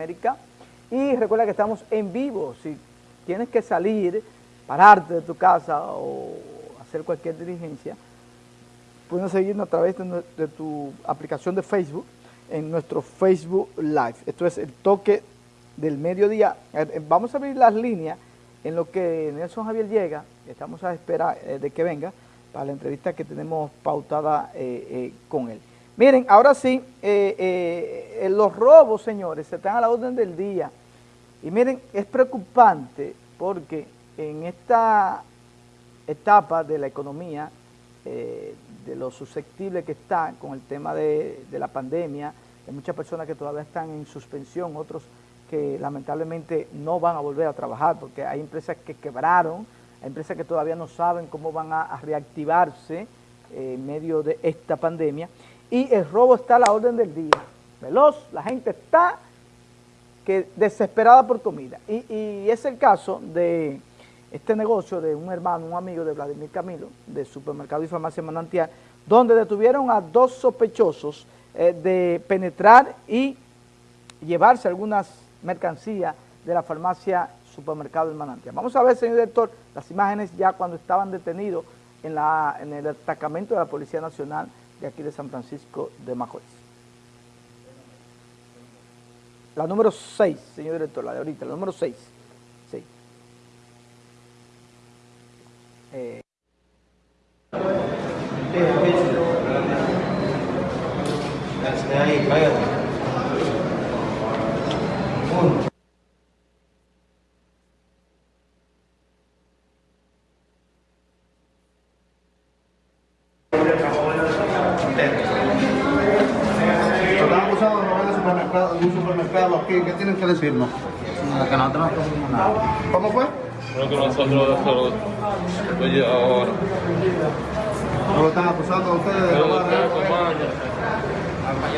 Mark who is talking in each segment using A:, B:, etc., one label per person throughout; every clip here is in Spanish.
A: América. Y recuerda que estamos en vivo. Si tienes que salir, pararte de tu casa o hacer cualquier diligencia, puedes seguirnos a través de, tu aplicación de Facebook, en nuestro Facebook Live. Esto es el toque del mediodía. Eh, eh, vamos a abrir las líneas en lo que Nelson Javier llega. Estamos a esperar eh, de que venga para la entrevista que tenemos pautada con él. Miren, ahora sí, los robos, señores, están a la orden del día. Y miren, es preocupante porque en esta etapa de la economía, de lo susceptible que está con el tema de, la pandemia, hay muchas personas que todavía están en suspensión, otros que lamentablemente no van a volver a trabajar porque hay empresas que quebraron, hay empresas que todavía no saben cómo van a, reactivarse eh, en medio de esta pandemia y el robo está a la orden del día, veloz, la gente está que desesperada por comida y, y es el caso de este negocio de un hermano, un amigo de Vladimir Camilo, de Supermercado y Farmacia Manantial, donde detuvieron a dos sospechosos eh, de penetrar y llevarse algunas mercancías de la farmacia Supermercado del Manantial. Vamos a ver, señor director, las imágenes ya cuando estaban detenidos en, la, en el atacamento de la Policía Nacional de aquí de San Francisco de Macorís. La número 6, señor director, la de ahorita, la número 6. Sí. Eh. ahí, cállate. Uno.
B: Están acusando de robar en supermercado, un supermercado aquí. ¿Qué tienen que decirnos?
C: Que nosotros no tenemos nada.
B: ¿Cómo fue?
D: Creo que nosotros solo oye ahora.
B: ¿No lo están acusando a ustedes de
D: Pero
B: robar?
D: ustedes tomando.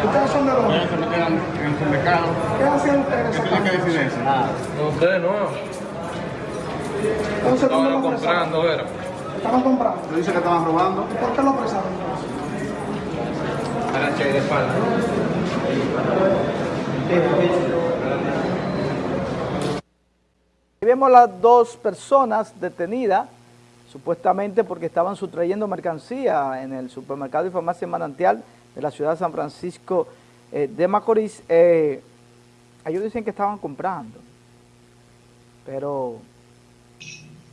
B: ¿Ustedes son de dónde?
C: En el supermercado.
B: ¿Qué hacen ustedes
C: ¿Qué tienen que decir eso?
D: No, ustedes no.
B: Entonces, ¿dónde
D: Estaban comprando, era.
B: Estaban comprando. Dice que estaban robando. ¿Y por qué lo apresaron?
C: De espalda.
A: Y vemos las dos personas detenidas, supuestamente porque estaban sustrayendo mercancía en el supermercado y farmacia Manantial de la ciudad de San Francisco eh, de Macorís. Eh, ellos dicen que estaban comprando, pero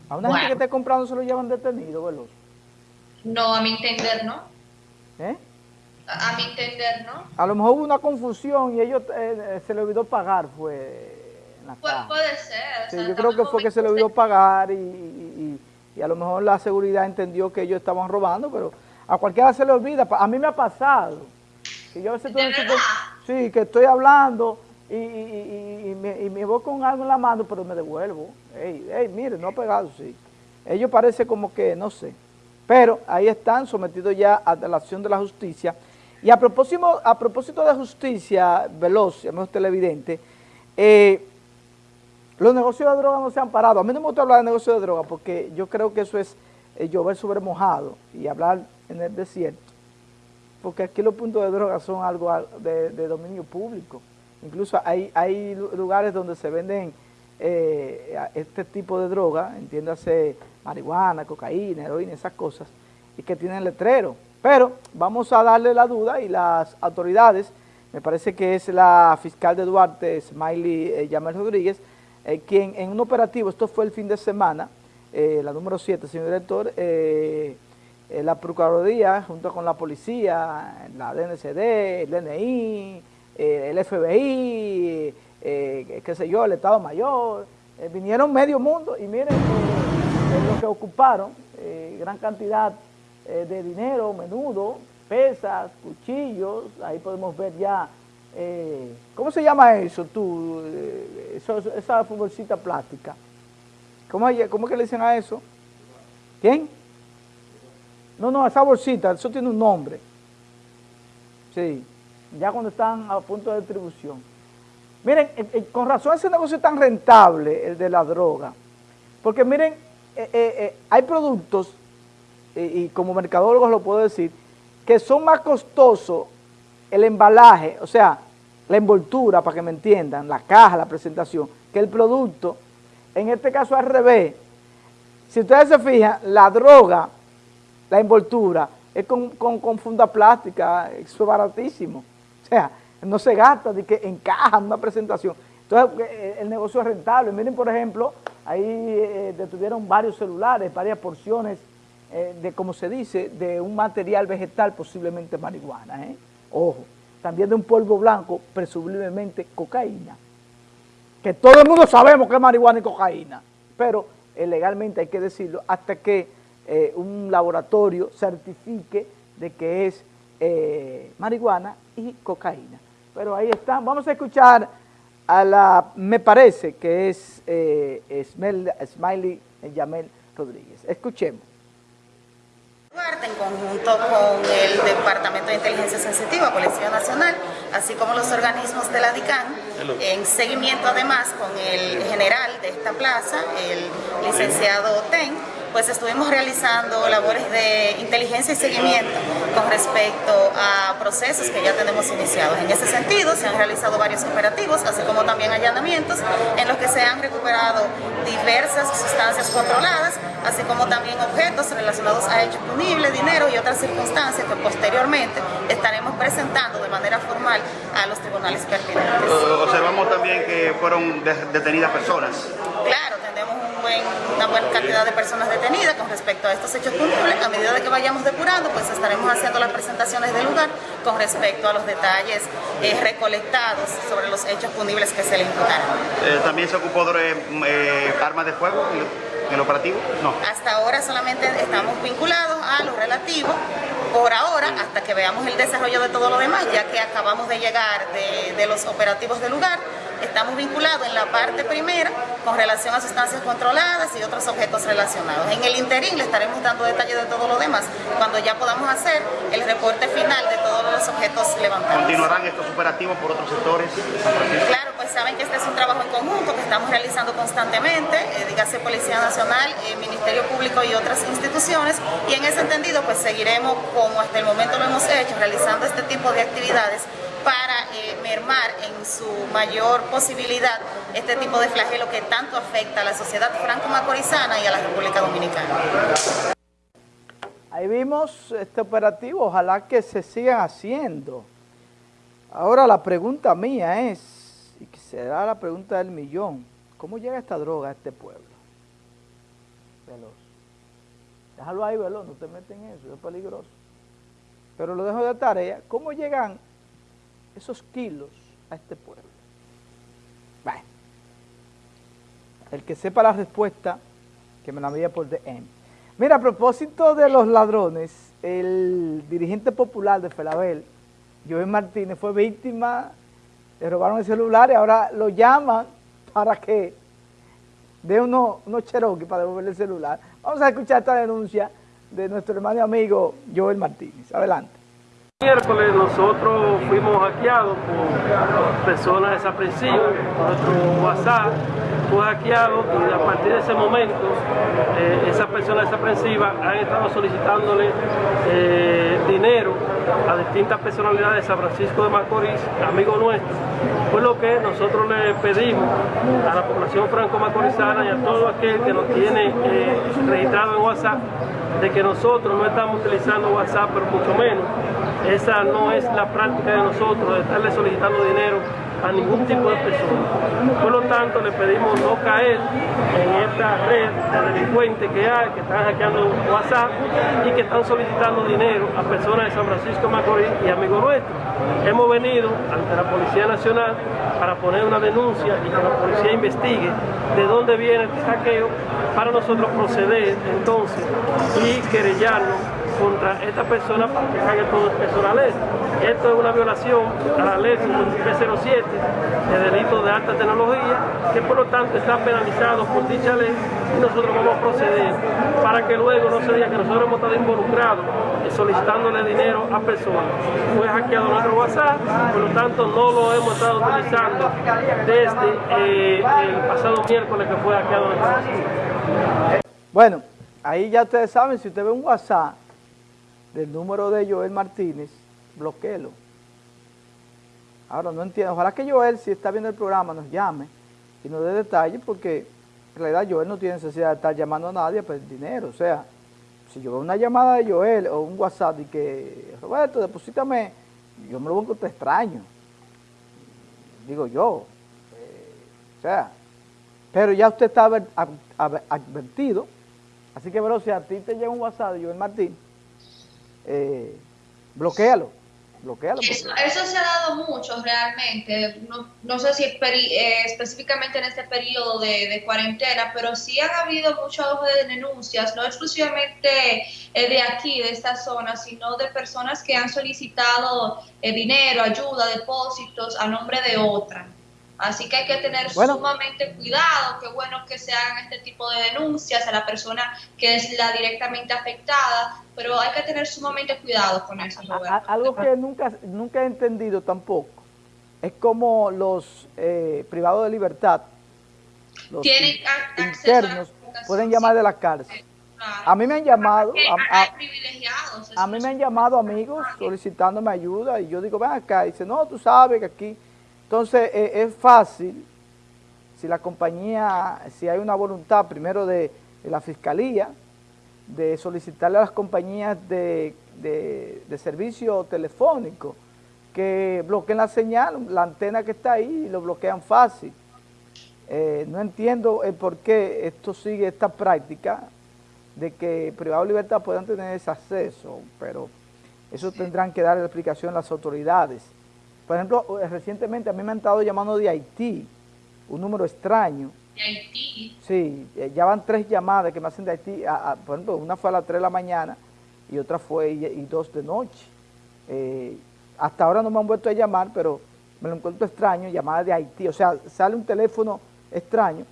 A: a una gente que esté comprando se lo llevan detenido.
E: No, a mi entender, ¿no?
A: ¿Eh?
E: A mi entender, ¿no?
A: A lo mejor hubo una confusión y ellos eh, eh, se le olvidó pagar, fue en la
E: Pu-
A: caja.
E: puede ser. o
A: Sí,
E: sea,
A: yo creo que fue que se le olvidó pagar y, y- y- a lo mejor la seguridad entendió que ellos estaban robando, pero a cualquiera se le olvida. A mí me ha pasado. Que yo a veces Sí, que estoy hablando y, y- y- y me, y me voy con algo en la mano, pero me devuelvo. Ey, ey, mire, no ha pegado, sí. Ellos parece como que, no sé. Pero ahí están sometidos ya a la acción de la justicia. Y a propósito, a propósito de justicia, veloz, amigos televidentes, eh, los negocios de droga no se han parado. A mí no me gusta hablar de negocios de droga porque yo creo que eso es eh, llover sobre mojado y hablar en el desierto. Porque aquí los puntos de droga son algo al- de, dominio público. Incluso hay, hay lu- lugares donde se venden eh, este tipo de droga, entiéndase marihuana, cocaína, heroína, esas cosas, y que tienen letrero. Pero vamos a darle la duda y las autoridades, me parece que es la fiscal de Duarte, Smiley eh, Yamel Rodríguez, eh, quien en un operativo, esto fue el fin de semana, eh, la número 7, señor director, la Procuraduría junto con la policía, la DNCD, el DNI, el FBI, qué sé yo, el Estado Mayor, vinieron medio mundo y miren lo que ocuparon, gran cantidad eh, de dinero, menudo, pesas, cuchillos, ahí podemos ver ya, eh, ¿cómo se llama eso tú? Eh, eso- esa bolsita plástica. ¿Cómo, ¿Cómo que le dicen a eso? ¿Quién? No, no, esa bolsita, eso tiene un nombre. Sí, ya cuando están a punto de distribución. Miren, con razón ese negocio es tan rentable, el de la droga. Porque miren, hay productos, y como mercadólogos lo puedo decir, que son más costosos el embalaje, o sea, la envoltura, para que me entiendan, la caja, la presentación, que el producto, en este caso al revés, si ustedes se fijan, la droga, la envoltura, es con, con, funda plástica, eso es baratísimo. O sea, no se gasta de que encaja una presentación. Entonces, eh, el negocio es rentable. Miren, por ejemplo, ahí eh, detuvieron varios celulares, varias porciones eh, de, como se dice, de un material vegetal, posiblemente marihuana. Ojo, también de un polvo blanco, presumiblemente cocaína. Que todo el mundo sabemos que es marihuana y cocaína, pero legalmente hay que decirlo hasta que un laboratorio certifique de que es marihuana y cocaína. Pero ahí están, vamos a escuchar a la, me parece que es eh, Smiley Yamel Rodríguez. Escuchemos.
F: En conjunto con el Departamento de Inteligencia Sensitiva, Policía Nacional, así como los organismos de la DICAN, en seguimiento además con el general de esta plaza, el licenciado Ten, pues estuvimos realizando labores de inteligencia y seguimiento con respecto a procesos que ya tenemos iniciados. En ese sentido, se han realizado varios operativos, así como también allanamientos, en los que se han recuperado diversas sustancias controladas, así como también objetos relacionados a hechos punibles, dinero y otras circunstancias que posteriormente estaremos presentando de manera formal a los tribunales pertinentes.
B: Observamos también que fueron detenidas personas.
F: Claro, una buena cantidad de personas detenidas con respecto a estos hechos punibles. A medida de que vayamos depurando, pues estaremos haciendo las presentaciones del lugar con respecto a los detalles eh, recolectados sobre los hechos punibles que se le imputaron.
B: Eh, ¿También se ocupó de eh, armas de fuego en el operativo? No.
F: Hasta ahora solamente estamos vinculados a lo relativo por ahora, hasta que veamos el desarrollo de todo lo demás, ya que acabamos de llegar de, de los operativos del lugar, estamos vinculados en la parte primera con relación a sustancias controladas y otros objetos relacionados. En el interín le estaremos dando detalles de todo lo demás cuando ya podamos hacer el reporte final de todos los objetos levantados.
B: ¿Continuarán estos operativos por otros sectores?
F: Claro, saben que este es un trabajo en conjunto que estamos realizando constantemente, eh, dígase Policía Nacional, eh, Ministerio Público y otras instituciones, y en ese entendido pues seguiremos como hasta el momento lo hemos hecho, realizando este tipo de actividades para eh, mermar en su mayor posibilidad este tipo de flagelo que tanto afecta a la sociedad franco-macorizana y a la República Dominicana.
A: Ahí vimos este operativo, ojalá que se sigan haciendo. Ahora la pregunta mía es, y será la pregunta del millón, ¿cómo llega esta droga a este pueblo? Veloz. Déjalo ahí, veloz, no te meten en eso, es peligroso. Pero lo dejo de tarea, ¿cómo llegan esos kilos a este pueblo? Bueno, el que sepa la respuesta, que me la envíe por DM. Mira, a propósito de los ladrones, el dirigente popular de Felabel, Joel Martínez, fue víctima, le robaron el celular y ahora lo llaman para que dé unos uno Cherokee para devolverle el celular. Vamos a escuchar esta denuncia de nuestro hermano y amigo Joel Martínez. Adelante.
G: Miércoles nosotros fuimos hackeados por personas desaprensivas, nuestro WhatsApp fue hackeado y a partir de ese momento eh, esas personas desaprensivas han estado solicitándole eh, dinero a distintas personalidades de San Francisco de Macorís, amigos nuestros, fue lo que nosotros le pedimos a la población franco-macorizana y a todo aquel que nos tiene eh, registrado en WhatsApp de que nosotros no estamos utilizando WhatsApp, pero mucho menos. Esa no es la práctica de nosotros, de estarle solicitando dinero a ningún tipo de persona. Por lo tanto, le pedimos no caer en esta red de delincuentes que hay, que están hackeando WhatsApp y que están solicitando dinero a personas de San Francisco Macorís y amigos nuestros. Hemos venido ante la Policía Nacional para poner una denuncia y que la policía investigue de dónde viene el saqueo para nosotros proceder entonces y querellarnos contra esta persona para que caiga todo el la ley. Esto es una violación a la ley 5307 de delito de alta tecnología, que por lo tanto está penalizado por dicha ley y nosotros vamos a proceder para que luego no se diga que nosotros hemos estado involucrados solicitándole dinero a personas. Fue hackeado nuestro WhatsApp, por lo tanto no lo hemos estado utilizando desde eh, el pasado miércoles que fue hackeado nuestro WhatsApp.
A: Bueno, ahí ya ustedes saben, si usted ve un WhatsApp del número de Joel Martínez, bloqueelo. Ahora no entiendo, ojalá que Joel, si está viendo el programa, nos llame y nos dé detalles, porque en realidad Joel no tiene necesidad de estar llamando a nadie a pedir dinero. O sea, si yo veo una llamada de Joel o un WhatsApp y que, Roberto, deposítame, yo me lo voy a encontrar extraño. Digo yo. Eh, o sea, pero ya usted está adver- ad- ad- advertido. Así que, bro, si a ti te llega un WhatsApp de Joel Martín, eh, bloquealo. Bloquealo.
E: Eso, eso se ha dado mucho realmente, no, no sé si eh, específicamente en este periodo de, de cuarentena, pero sí han habido muchos de denuncias, no exclusivamente eh, de aquí, de esta zona, sino de personas que han solicitado eh, dinero, ayuda, depósitos a nombre de otra. Así que hay que tener
A: Bueno.
E: sumamente cuidado, qué bueno que se hagan este tipo de denuncias a la persona que es la directamente afectada, pero hay que tener sumamente cuidado con eso, Roberto.
A: algo que nunca, nunca he entendido tampoco es como los eh, privados de libertad, los
E: Tienen
A: internos, pueden llamar de la cárcel.
E: Claro.
A: A mí me han llamado, a- a- A mí me han llamado amigos solicitándome ayuda y yo digo, ven acá, y dice, no, tú sabes que aquí. Entonces, eh, es fácil, si la compañía, si hay una voluntad primero de, de la fiscalía, de solicitarle a las compañías de, de- de servicio telefónico que bloqueen la señal, la antena que está ahí, y lo bloquean fácil. Eh, no entiendo el por qué esto sigue esta práctica de que privado de libertad puedan tener ese acceso, pero eso tendrán que dar la explicación las autoridades. Por ejemplo, eh, recientemente a mí me han estado llamando de Haití, un número extraño.
E: de Haití.
A: Sí, eh, ya van tres llamadas que me hacen de Haití. a- a- por ejemplo, una fue a las 3 de la mañana y otra fue y, y dos de noche. Eh, hasta ahora no me han vuelto a llamar, pero me lo encuentro extraño, llamada de Haití. O sea, sale un teléfono extraño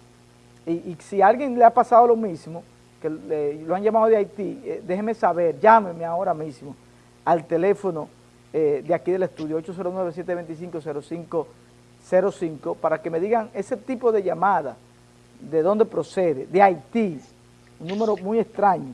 A: y, y si a alguien le ha pasado lo mismo, que le- lo han llamado de Haití, eh, déjeme saber, llámeme ahora mismo al teléfono eh, de aquí del estudio, 809-725-0505, para que me digan ese tipo de llamada, de dónde procede, de Haití, un número muy extraño.